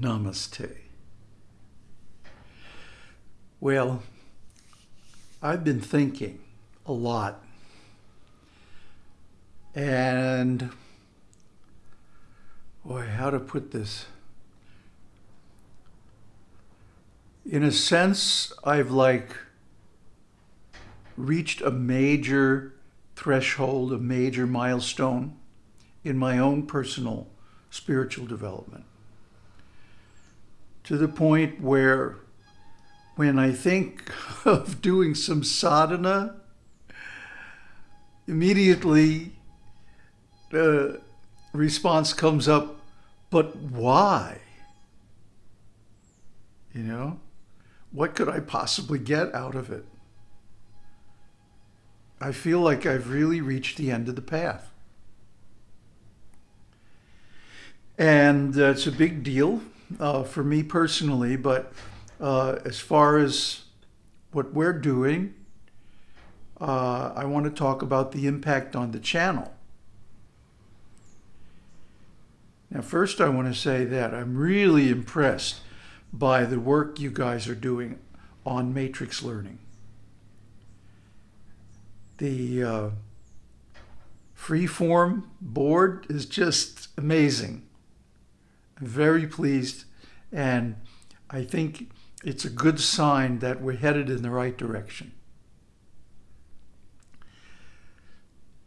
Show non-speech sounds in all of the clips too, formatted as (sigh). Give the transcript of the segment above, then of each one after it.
Namaste. Well, I've been thinking a lot. And, boy, how to put this? In a sense, I've like reached a major threshold, a major milestone in my own personal spiritual development. To the point where when I think (laughs) of doing some sadhana, immediately the response comes up, but why? You know, what could I possibly get out of it? I feel like I've really reached the end of the path. And uh, it's a big deal uh, for me personally, but uh, as far as what we're doing, uh, I want to talk about the impact on the channel. Now, first I want to say that I'm really impressed by the work you guys are doing on matrix learning. The uh, freeform board is just amazing. Very pleased and I think it's a good sign that we're headed in the right direction.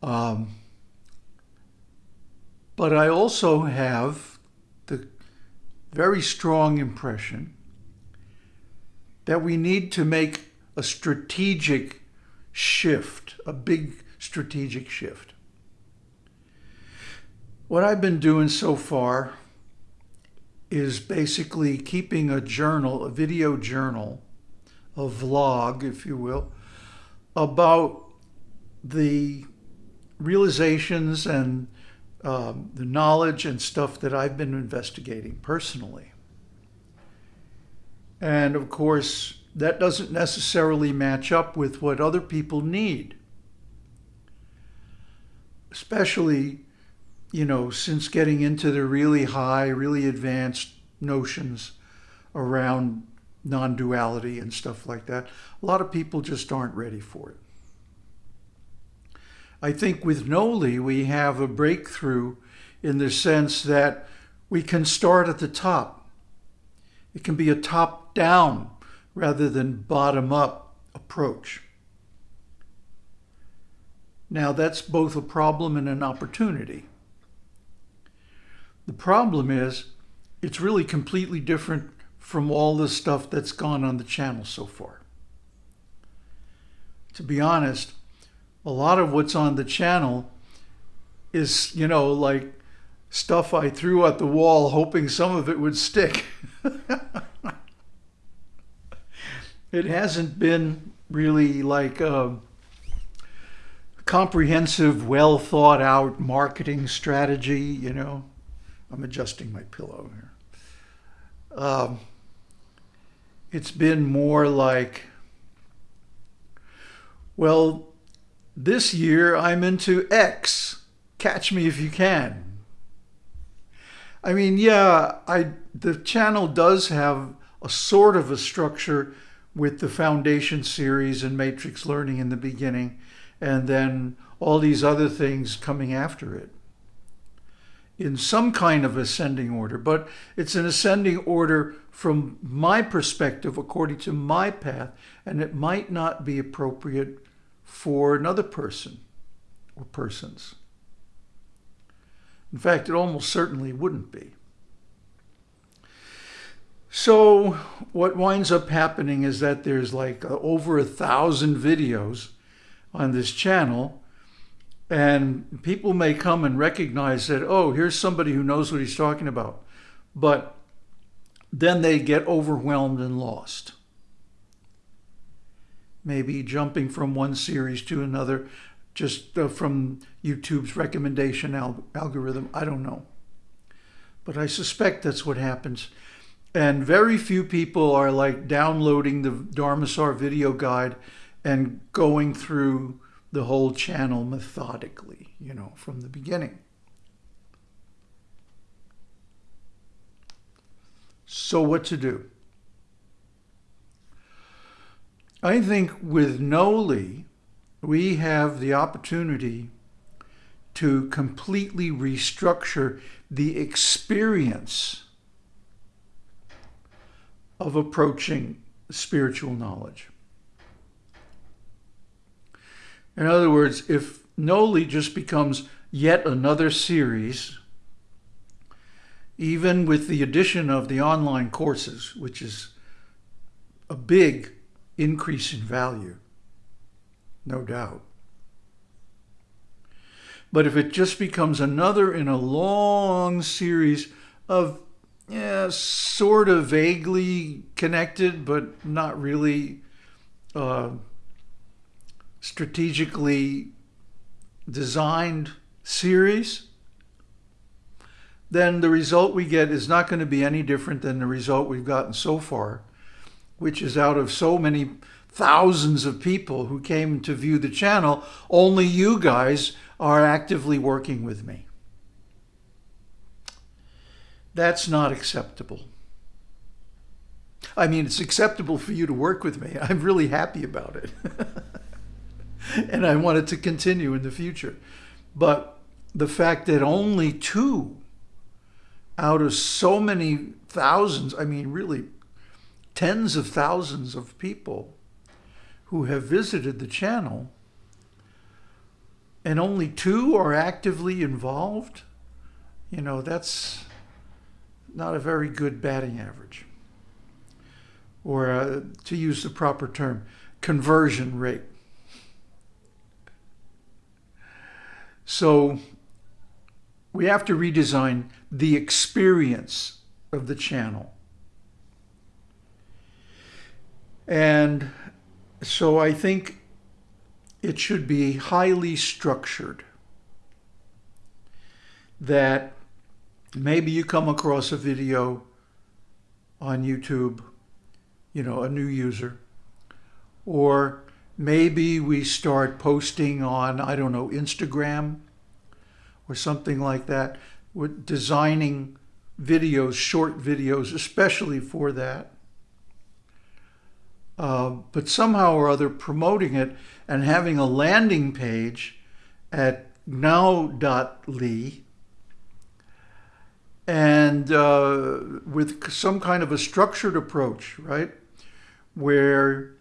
Um, but I also have the very strong impression that we need to make a strategic shift, a big strategic shift. What I've been doing so far is basically keeping a journal, a video journal, a vlog, if you will, about the realizations and um, the knowledge and stuff that I've been investigating personally. And of course, that doesn't necessarily match up with what other people need. Especially, you know, since getting into the really high, really advanced notions around non-duality and stuff like that, a lot of people just aren't ready for it. I think with Noli, we have a breakthrough in the sense that we can start at the top. It can be a top-down rather than bottom-up approach. Now, that's both a problem and an opportunity. The problem is it's really completely different from all the stuff that's gone on the channel so far. To be honest, a lot of what's on the channel is, you know, like stuff I threw at the wall hoping some of it would stick. (laughs) it hasn't been really like a comprehensive, well thought out marketing strategy, you know. I'm adjusting my pillow here. Um, it's been more like, well, this year I'm into X. Catch me if you can. I mean, yeah, I the channel does have a sort of a structure with the foundation series and matrix learning in the beginning, and then all these other things coming after it in some kind of ascending order, but it's an ascending order from my perspective, according to my path, and it might not be appropriate for another person or persons. In fact, it almost certainly wouldn't be. So what winds up happening is that there's like over a thousand videos on this channel and people may come and recognize that, oh, here's somebody who knows what he's talking about. But then they get overwhelmed and lost maybe jumping from one series to another just uh, from YouTube's recommendation al algorithm. I don't know. But I suspect that's what happens. And very few people are like downloading the Dharmasar video guide and going through the whole channel methodically, you know, from the beginning. So what to do? I think with Noli, we have the opportunity to completely restructure the experience of approaching spiritual knowledge. In other words, if Noli just becomes yet another series, even with the addition of the online courses, which is a big increase in value, no doubt. But if it just becomes another in a long series of yeah, sort of vaguely connected, but not really uh, strategically designed series, then the result we get is not going to be any different than the result we've gotten so far, which is out of so many thousands of people who came to view the channel, only you guys are actively working with me. That's not acceptable. I mean, it's acceptable for you to work with me. (laughs) I'm really happy about it. (laughs) (laughs) and I want it to continue in the future. But the fact that only two out of so many thousands, I mean, really tens of thousands of people who have visited the channel, and only two are actively involved, you know, that's not a very good batting average. Or uh, to use the proper term, conversion rate. So we have to redesign the experience of the channel. And so I think it should be highly structured. That maybe you come across a video on YouTube, you know, a new user, or maybe we start posting on, I don't know, Instagram or something like that. We're designing videos, short videos, especially for that. Uh, but somehow or other promoting it and having a landing page at now.ly and uh, with some kind of a structured approach, right? Where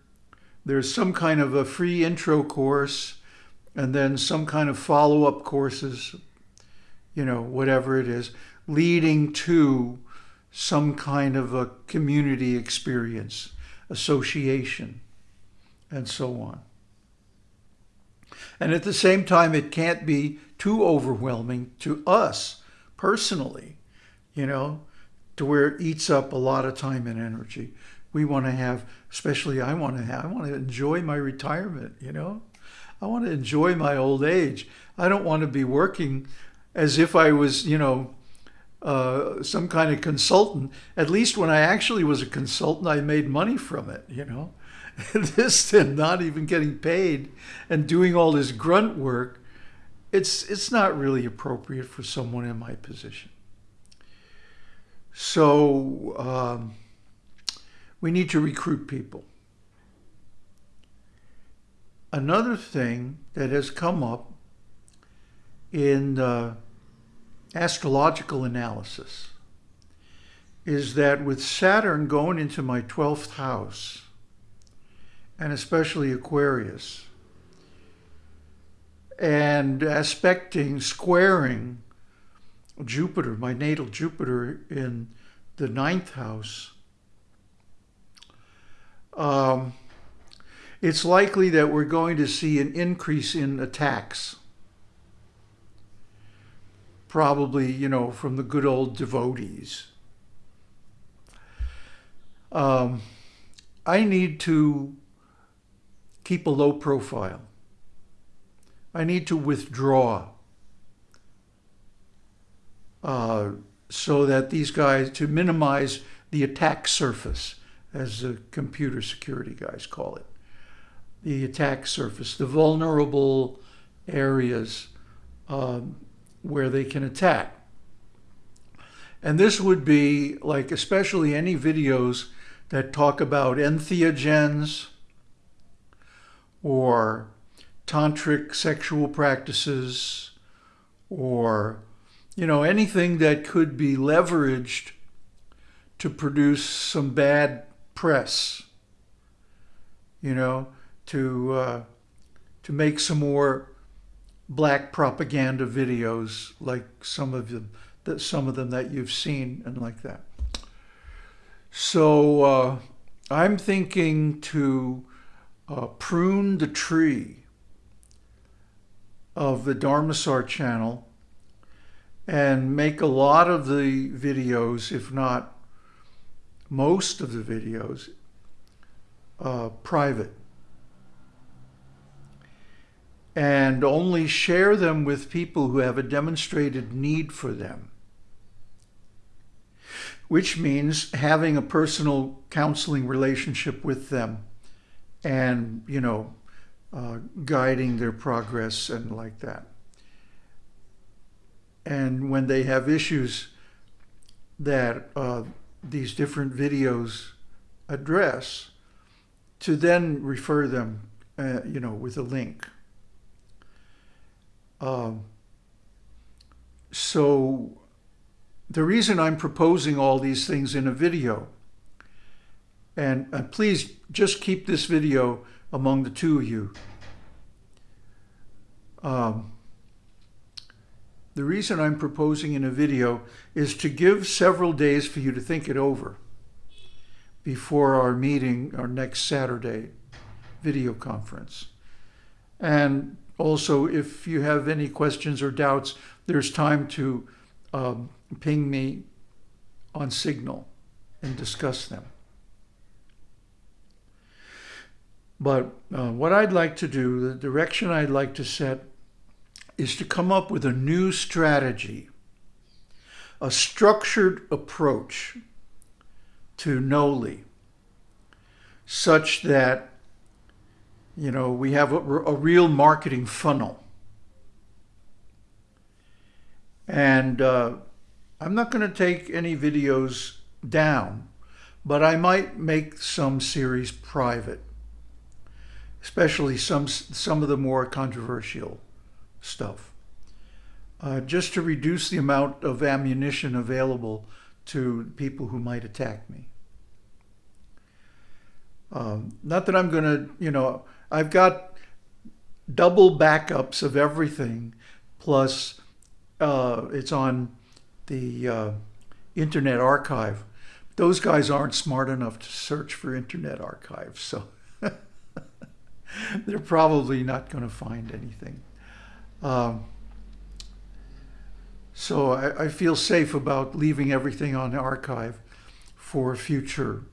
there's some kind of a free intro course and then some kind of follow-up courses, you know, whatever it is, leading to some kind of a community experience, association, and so on. And at the same time, it can't be too overwhelming to us personally, you know, to where it eats up a lot of time and energy we want to have, especially I want to have, I want to enjoy my retirement, you know? I want to enjoy my old age. I don't want to be working as if I was, you know, uh, some kind of consultant. At least when I actually was a consultant, I made money from it, you know? (laughs) this and not even getting paid and doing all this grunt work, it's, it's not really appropriate for someone in my position. So, um, we need to recruit people. Another thing that has come up in the astrological analysis is that with Saturn going into my 12th house, and especially Aquarius, and aspecting, squaring Jupiter, my natal Jupiter in the ninth house, um, it's likely that we're going to see an increase in attacks. Probably, you know, from the good old devotees. Um, I need to keep a low profile. I need to withdraw uh, so that these guys, to minimize the attack surface as the computer security guys call it. The attack surface, the vulnerable areas um, where they can attack. And this would be like, especially any videos that talk about entheogens or tantric sexual practices or, you know, anything that could be leveraged to produce some bad press, you know, to, uh, to make some more black propaganda videos like some of them that some of them that you've seen and like that. So uh, I'm thinking to uh, prune the tree of the Dharmasar channel and make a lot of the videos, if not most of the videos, uh, private. And only share them with people who have a demonstrated need for them which means having a personal counseling relationship with them and, you know, uh, guiding their progress and like that. And when they have issues that uh, these different videos address, to then refer them, uh, you know, with a link. Um, so the reason I'm proposing all these things in a video, and, and please just keep this video among the two of you. Um, the reason I'm proposing in a video is to give several days for you to think it over before our meeting, our next Saturday video conference. And also, if you have any questions or doubts, there's time to um, ping me on Signal and discuss them. But uh, what I'd like to do, the direction I'd like to set, is to come up with a new strategy, a structured approach to Noli, such that you know we have a, a real marketing funnel. And uh, I'm not going to take any videos down, but I might make some series private, especially some, some of the more controversial stuff, uh, just to reduce the amount of ammunition available to people who might attack me. Um, not that I'm going to, you know, I've got double backups of everything, plus uh, it's on the uh, Internet Archive. Those guys aren't smart enough to search for Internet Archive, so (laughs) they're probably not going to find anything. Um, so I, I, feel safe about leaving everything on archive for future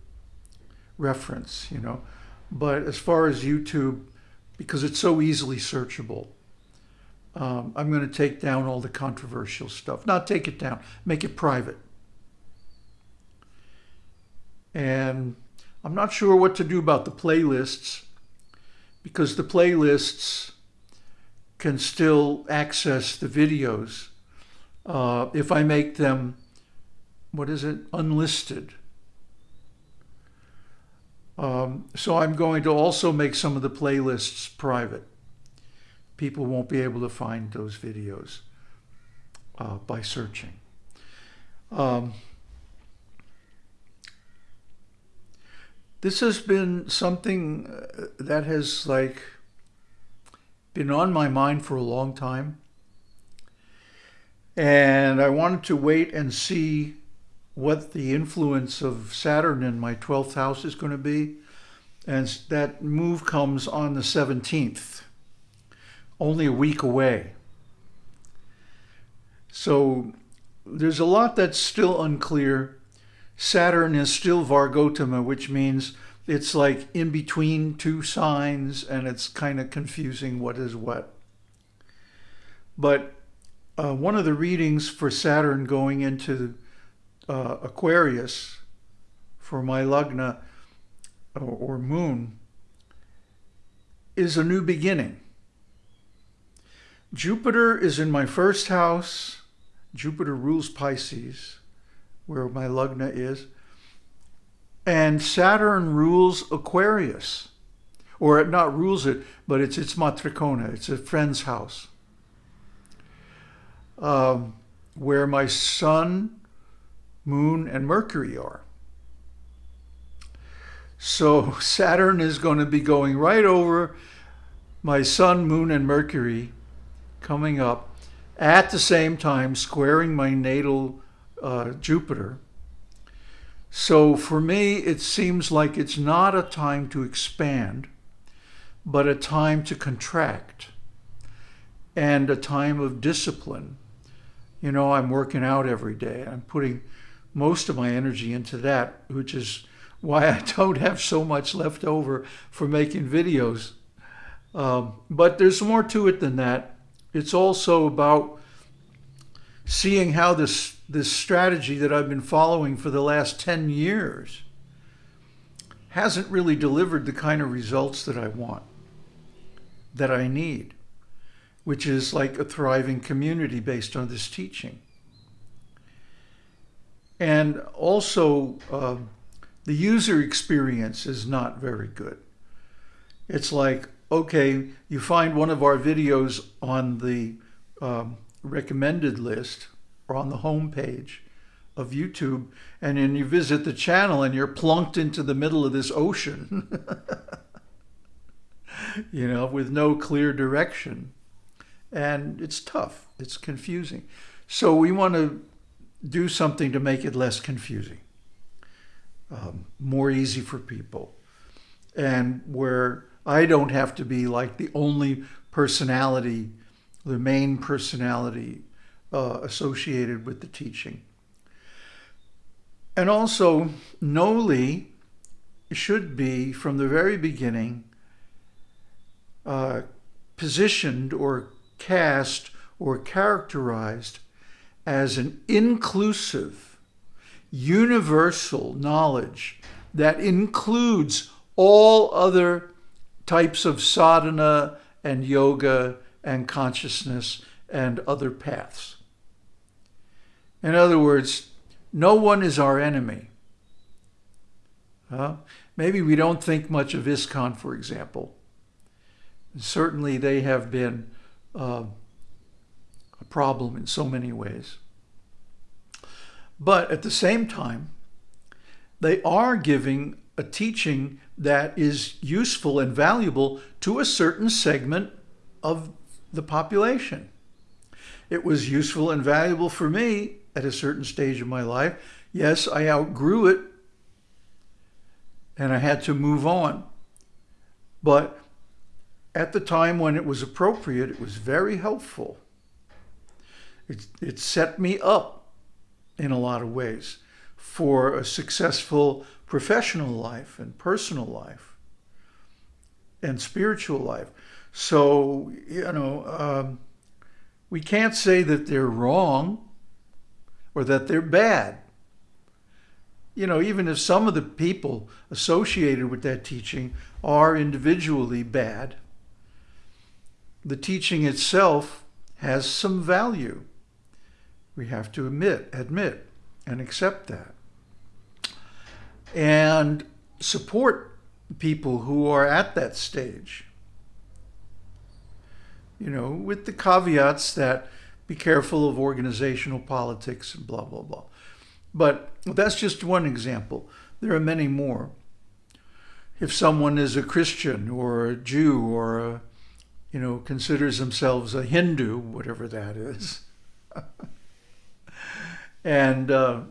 reference, you know. But as far as YouTube, because it's so easily searchable, um, I'm going to take down all the controversial stuff. Not take it down, make it private. And I'm not sure what to do about the playlists because the playlists can still access the videos uh, if I make them, what is it, unlisted. Um, so I'm going to also make some of the playlists private people won't be able to find those videos uh, by searching. Um, this has been something uh, that has like been on my mind for a long time. And I wanted to wait and see what the influence of Saturn in my 12th house is going to be. And that move comes on the 17th only a week away. So there's a lot that's still unclear. Saturn is still Vargottama, which means it's like in between two signs and it's kind of confusing what is what. But uh, one of the readings for Saturn going into uh, Aquarius for my Lagna or, or moon is a new beginning. Jupiter is in my first house. Jupiter rules Pisces. where my Lagna is. And Saturn rules Aquarius. Or it not rules it, but it's its matrikona. It's a friend's house. Um, where my sun, moon, and Mercury are. So (laughs) Saturn is going to be going right over my sun, moon, and Mercury coming up at the same time, squaring my natal uh, Jupiter. So for me, it seems like it's not a time to expand, but a time to contract and a time of discipline. You know, I'm working out every day. I'm putting most of my energy into that, which is why I (laughs) don't have so much left over for making videos. Um, but there's more to it than that. It's also about seeing how this, this strategy that I've been following for the last 10 years hasn't really delivered the kind of results that I want, that I need, which is like a thriving community based on this teaching. And also, uh, the user experience is not very good. It's like, okay, you find one of our videos on the um, recommended list or on the home page of YouTube, and then you visit the channel and you're plunked into the middle of this ocean, (laughs) you know, with no clear direction. And it's tough, it's confusing. So we want to do something to make it less confusing, um, more easy for people, and where I don't have to be like the only personality the main personality uh, associated with the teaching. And also, Noli should be, from the very beginning, uh, positioned or cast or characterized as an inclusive, universal knowledge that includes all other types of sadhana and yoga and consciousness and other paths. In other words, no one is our enemy. Uh, maybe we don't think much of ISKCON, for example. Certainly they have been uh, a problem in so many ways. But at the same time, they are giving a teaching that is useful and valuable to a certain segment of the population. It was useful and valuable for me at a certain stage of my life. Yes, I outgrew it and I had to move on. But at the time when it was appropriate, it was very helpful. It, it set me up in a lot of ways for a successful professional life and personal life and spiritual life. So, you know, um, we can't say that they're wrong or that they're bad. You know, even if some of the people associated with that teaching are individually bad, the teaching itself has some value. We have to admit, admit and accept that. And support people who are at that stage you know, with the caveats that be careful of organizational politics and blah, blah, blah. But that's just one example. There are many more. If someone is a Christian or a Jew or a, you know, considers themselves a Hindu, whatever that is, (laughs) and, uh,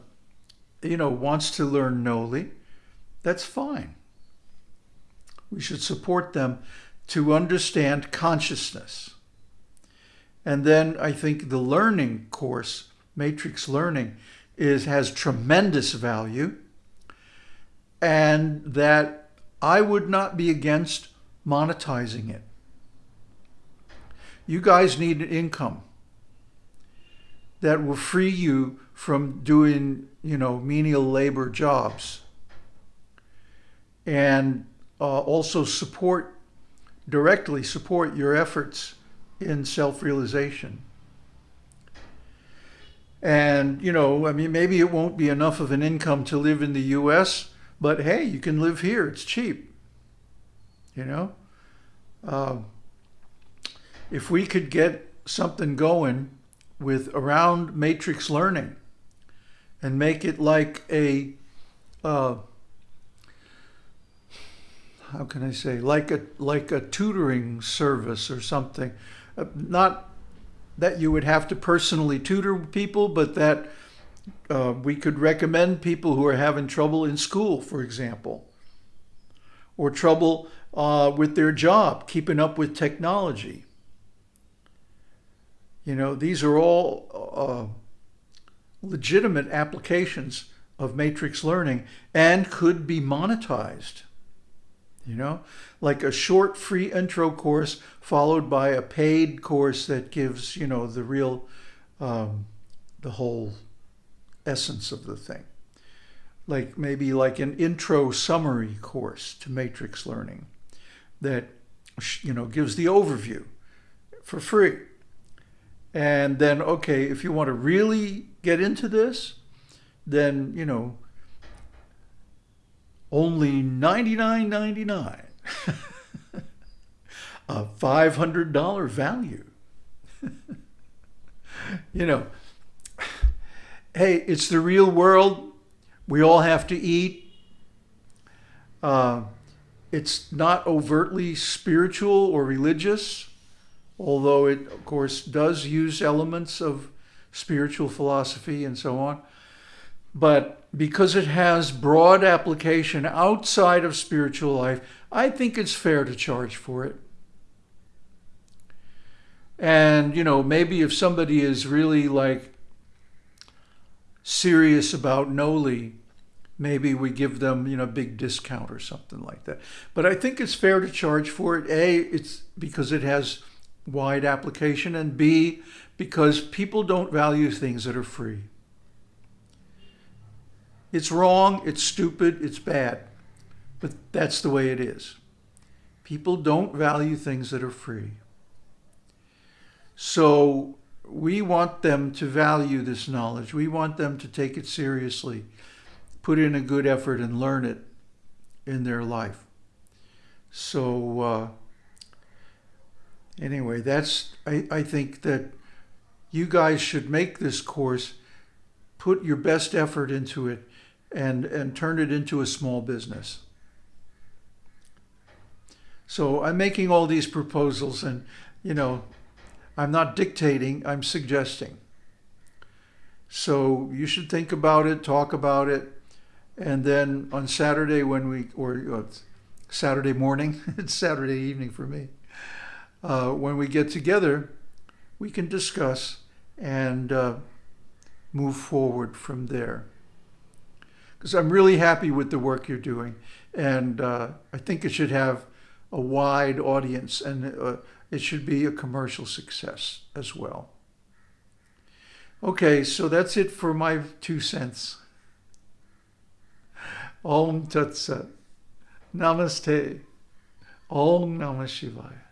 you know, wants to learn Noli, that's fine. We should support them to understand consciousness. And then I think the learning course, matrix learning, is has tremendous value and that I would not be against monetizing it. You guys need an income that will free you from doing, you know, menial labor jobs and uh, also support, directly support your efforts in self-realization. And, you know, I mean, maybe it won't be enough of an income to live in the US, but hey, you can live here. It's cheap. You know? Um, if we could get something going with around matrix learning and make it like a, uh, how can I say, like a like a tutoring service or something, not that you would have to personally tutor people, but that uh, we could recommend people who are having trouble in school, for example, or trouble uh, with their job, keeping up with technology. You know, these are all uh, legitimate applications of matrix learning and could be monetized. You know, like a short free intro course followed by a paid course that gives, you know, the real, um, the whole essence of the thing. Like maybe like an intro summary course to matrix learning that, you know, gives the overview for free. And then, okay, if you want to really get into this, then, you know, only $99.99, (laughs) a $500 value. (laughs) you know, hey, it's the real world. We all have to eat. Uh, it's not overtly spiritual or religious, although it, of course, does use elements of spiritual philosophy and so on. But because it has broad application outside of spiritual life, I think it's fair to charge for it. And, you know, maybe if somebody is really like serious about Noli, maybe we give them, you know, a big discount or something like that. But I think it's fair to charge for it. A, it's because it has wide application, and B, because people don't value things that are free. It's wrong, it's stupid, it's bad, but that's the way it is. People don't value things that are free. So we want them to value this knowledge. We want them to take it seriously, put in a good effort and learn it in their life. So uh, anyway, that's, I, I think that you guys should make this course, put your best effort into it, and, and turn it into a small business. So I'm making all these proposals and, you know, I'm not dictating, I'm suggesting. So you should think about it, talk about it, and then on Saturday when we, or uh, Saturday morning, (laughs) it's Saturday evening for me, uh, when we get together, we can discuss and uh, move forward from there because I'm really happy with the work you're doing. And uh, I think it should have a wide audience and uh, it should be a commercial success as well. Okay, so that's it for my two cents. Om Tat Sat. Namaste. Om Namah Shivaya.